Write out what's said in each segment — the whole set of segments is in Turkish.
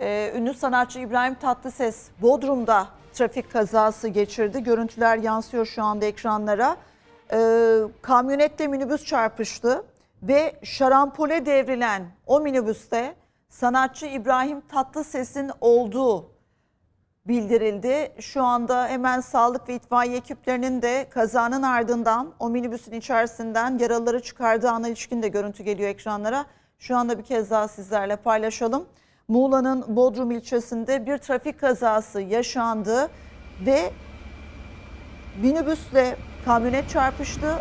Ee, ünlü sanatçı İbrahim Tatlıses Bodrum'da trafik kazası geçirdi. Görüntüler yansıyor şu anda ekranlara. Ee, kamyonette minibüs çarpıştı ve şarampole devrilen o minibüste sanatçı İbrahim Tatlıses'in olduğu bildirildi. Şu anda hemen sağlık ve itfaiye ekiplerinin de kazanın ardından o minibüsün içerisinden yaralıları çıkardığı ana ilişkin de görüntü geliyor ekranlara. Şu anda bir kez daha sizlerle paylaşalım. Muğla'nın Bodrum ilçesinde bir trafik kazası yaşandı ve minibüsle kamyonet çarpıştı.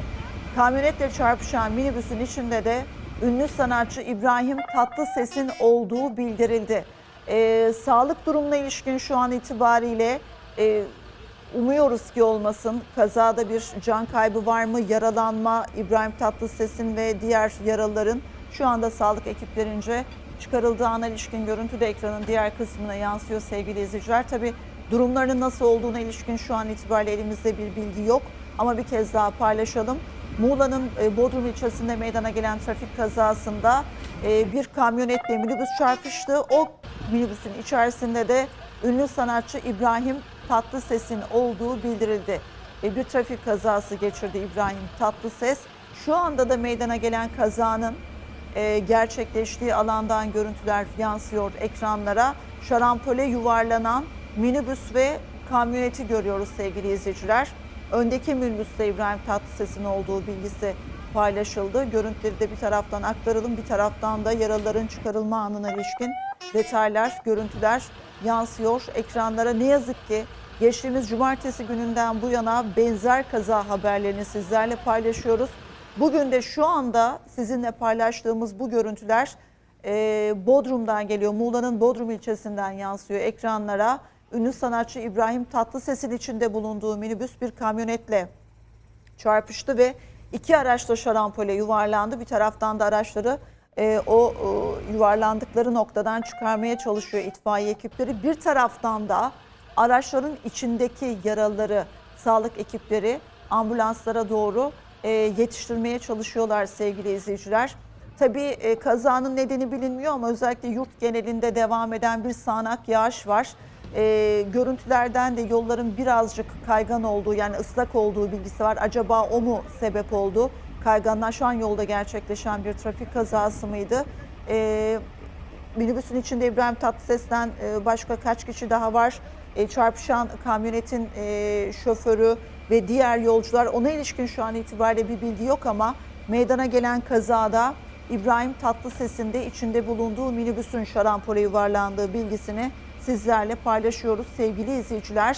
Kamyonetle çarpışan minibüsün içinde de ünlü sanatçı İbrahim Tatlıses'in olduğu bildirildi. Ee, sağlık durumuna ilişkin şu an itibariyle e, umuyoruz ki olmasın. Kazada bir can kaybı var mı? Yaralanma İbrahim Tatlıses'in ve diğer yaralıların şu anda sağlık ekiplerince çıkarıldığı ana ilişkin görüntü de ekranın diğer kısmına yansıyor sevgili izleyiciler. Tabi durumlarının nasıl olduğuna ilişkin şu an itibariyle elimizde bir bilgi yok. Ama bir kez daha paylaşalım. Muğla'nın e, Bodrum ilçesinde meydana gelen trafik kazasında e, bir kamyonetle minibüs çarpıştı. O minibüsün içerisinde de ünlü sanatçı İbrahim Tatlıses'in olduğu bildirildi. E, Bir trafik kazası geçirdi İbrahim Tatlıses. Şu anda da meydana gelen kazanın e, gerçekleştiği alandan görüntüler yansıyor ekranlara. Şarampole yuvarlanan minibüs ve kamyoneti görüyoruz sevgili izleyiciler. Öndeki minibüste İbrahim Tatlıses'in olduğu bilgisi paylaşıldı. Görüntüleri de bir taraftan aktaralım, bir taraftan da yaralıların çıkarılma anına ilişkin detaylar, görüntüler yansıyor ekranlara. Ne yazık ki geçtiğimiz cumartesi gününden bu yana benzer kaza haberlerini sizlerle paylaşıyoruz. Bugün de şu anda sizinle paylaştığımız bu görüntüler e, Bodrum'dan geliyor. Muğla'nın Bodrum ilçesinden yansıyor ekranlara. Ünlü sanatçı İbrahim Tatlıses'in içinde bulunduğu minibüs bir kamyonetle çarpıştı ve iki araç da şarampole yuvarlandı. Bir taraftan da araçları e, o e, yuvarlandıkları noktadan çıkarmaya çalışıyor itfaiye ekipleri. Bir taraftan da araçların içindeki yaralıları sağlık ekipleri ambulanslara doğru e, yetiştirmeye çalışıyorlar sevgili izleyiciler. Tabii e, kazanın nedeni bilinmiyor ama özellikle yurt genelinde devam eden bir sağanak yağış var. E, görüntülerden de yolların birazcık kaygan olduğu yani ıslak olduğu bilgisi var. Acaba o mu sebep oldu? Kayganlar şu an yolda gerçekleşen bir trafik kazası mıydı? E, minibüsün içinde İbrahim Tatlıses'ten e, başka kaç kişi daha var? E, çarpışan kamyonetin e, şoförü ve diğer yolcular ona ilişkin şu an itibariyle bir bilgi yok ama meydana gelen kazada İbrahim Tatlıses'in de içinde bulunduğu minibüsün şarampole yuvarlandığı bilgisini sizlerle paylaşıyoruz sevgili izleyiciler.